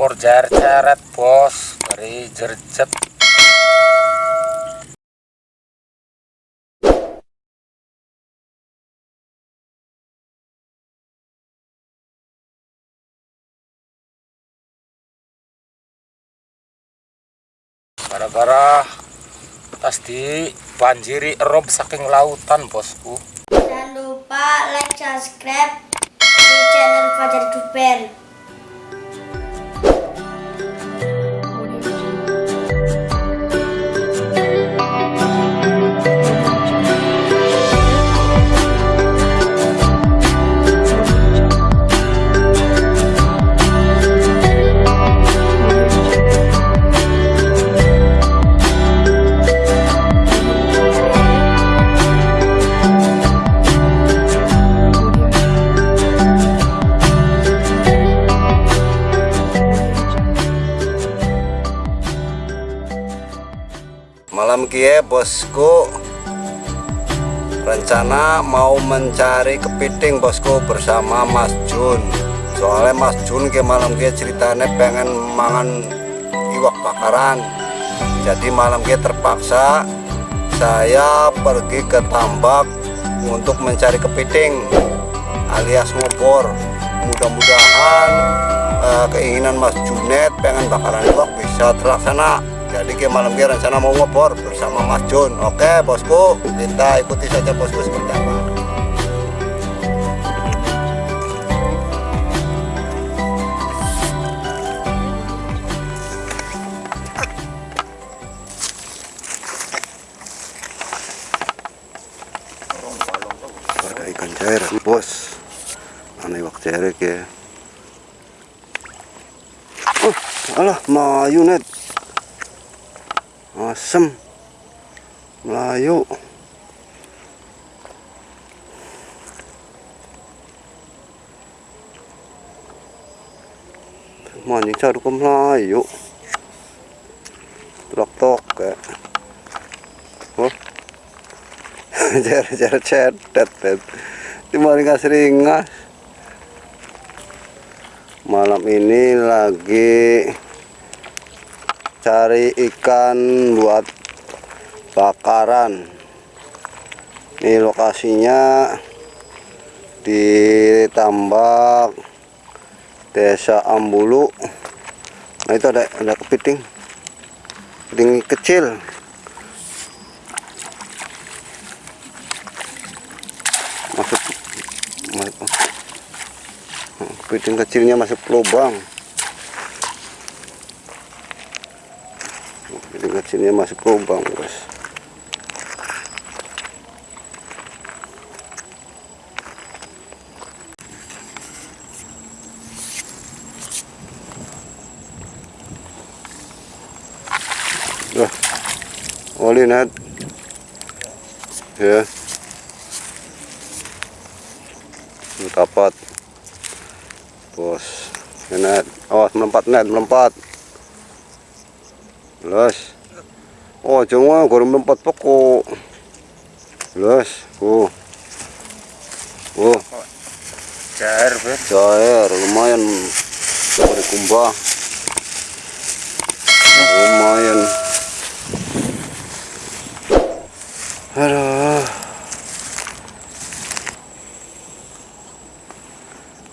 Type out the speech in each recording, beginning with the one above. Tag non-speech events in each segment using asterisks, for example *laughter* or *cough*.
kompor jar-jaret bos. Dari jerjet. Gara-gara tas di banjiri erob saking lautan bosku. Jangan lupa like, subscribe di channel Fajar Duper. Kie bosku. Rencana mau mencari kepiting bosku bersama Mas Jun. Soalnya Mas Jun ke malam kie ceritanya pengen mangan iwak bakaran. Jadi malam kie terpaksa saya pergi ke tambak untuk mencari kepiting alias ngobor. Mudah-mudahan eh, keinginan Mas Junet pengen bakaran iwak bisa terlaksana jadi ke malam ke rencana mau ngobor bersama Mas Jun. Oke bosku kita ikuti saja bosku seperti apa. Ada ikan cair bos. Aneh waktu cair ya. Oh alah mayu net asem. Melayu. Mancing cari ke Melayu. Tok tok ya oh *laughs* jar-jar cetet di maling seringas malam ini lagi cari ikan buat bakaran. Ini lokasinya di tambak desa Ambulu. Nah itu ada ada kepiting. Kepiting kecil. Masuk. Kepiting kecilnya masuk lubang kecilnya masuk lubang guys Wah, oli net. Ya. Dapat. Bos. Net. Awas melompat net, melompat. Los. Oh, cuma gua melompat pokok. Los. Oh. Oh, jar bet cair lumayan. Dari kumbah. Lumayan. Aduh.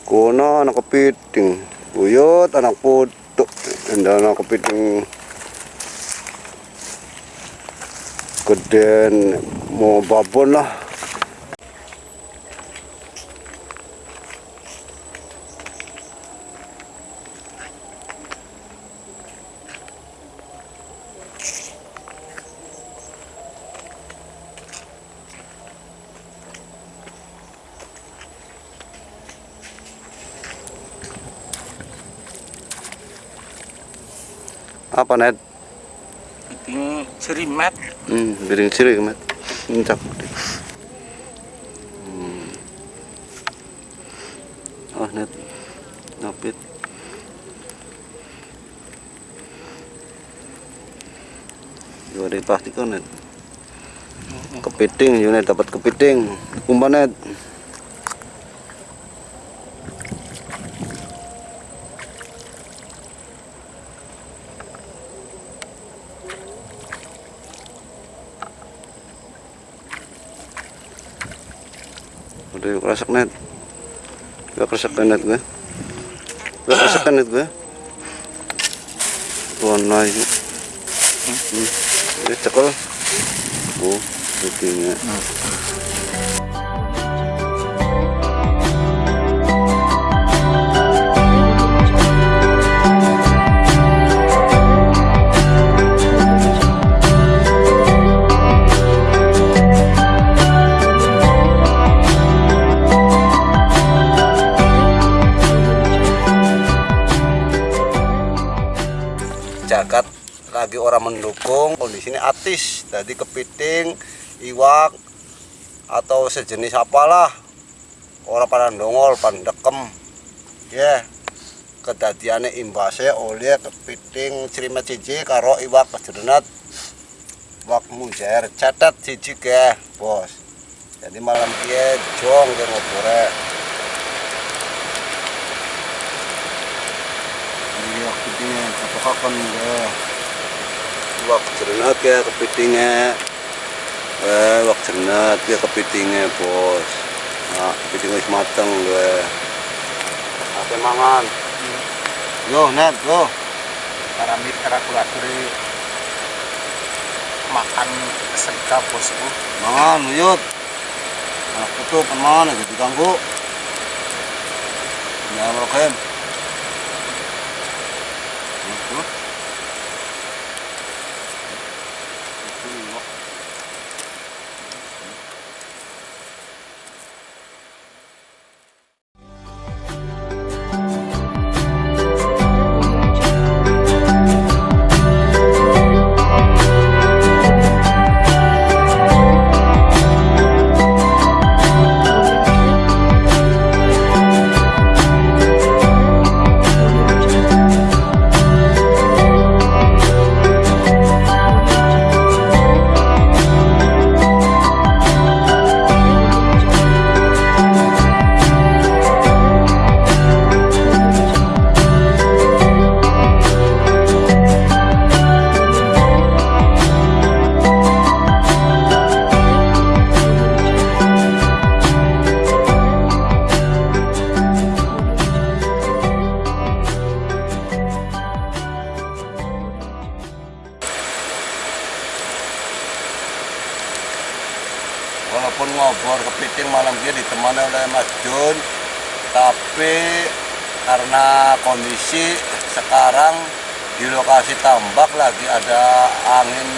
Kuna anak kepiting, buyut anak putuk, dan anak kepiting geden mau babon lah. Apa net? Ini cerimet Hmm, biring siri mat. Incak. Hmm. Oh, net. Napit. Dua dari plastik net. Kepiting, unit dapat kepiting. Umpan net. Aduh, kerasak net. Gak kerasak net gue. Gak kerasak net gue. Warna ini. Hmm. Ini cekel. Oh, begini. jagat orang mendukung kondisinya atis jadi kepiting iwak atau sejenis apalah. Orang pada dongol pandekem ya kedadiannya imbasnya oleh kepiting cerima cici karo iwak kejerenat iwak mujair catat cici ke bos. Jadi malam dia jong ke ngopore ini waktu ini apa ya wak jernat ya kepitingnya. Eh wak jernat ya kepitingnya bos. Nah kepiting wis mateng gue. Apa mangan yo net yo. Paramit karakulaturi makan segap bosku. mangan yut. Anak putu pemangan aja diganggu. Ya Itu. Walaupun ngobor kepiting malam dia ditemani oleh Mas Jun tapi karena kondisi sekarang di lokasi tambak lagi ada angin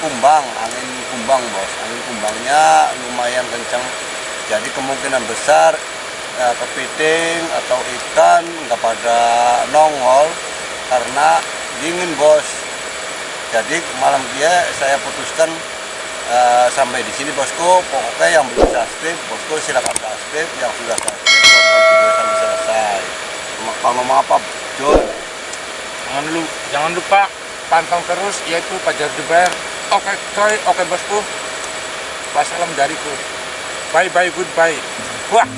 kumbang angin kumbang bos. Angin kumbangnya lumayan kencang jadi kemungkinan besar eh, kepiting atau ikan nggak pada nongol karena dingin bos. Jadi malam dia saya putuskan Eh, sampai di sini bosku pokoknya yang belum subscribe bosku silakan subscribe yang sudah subscribe tonton video sampai selesai Mau- kalau ngomong apa Jun Jangan lu jangan lupa pantau terus yaitu Pajar Jubair. Oke coy, oke bosku. Wassalam dariku. Bye bye goodbye. Wah.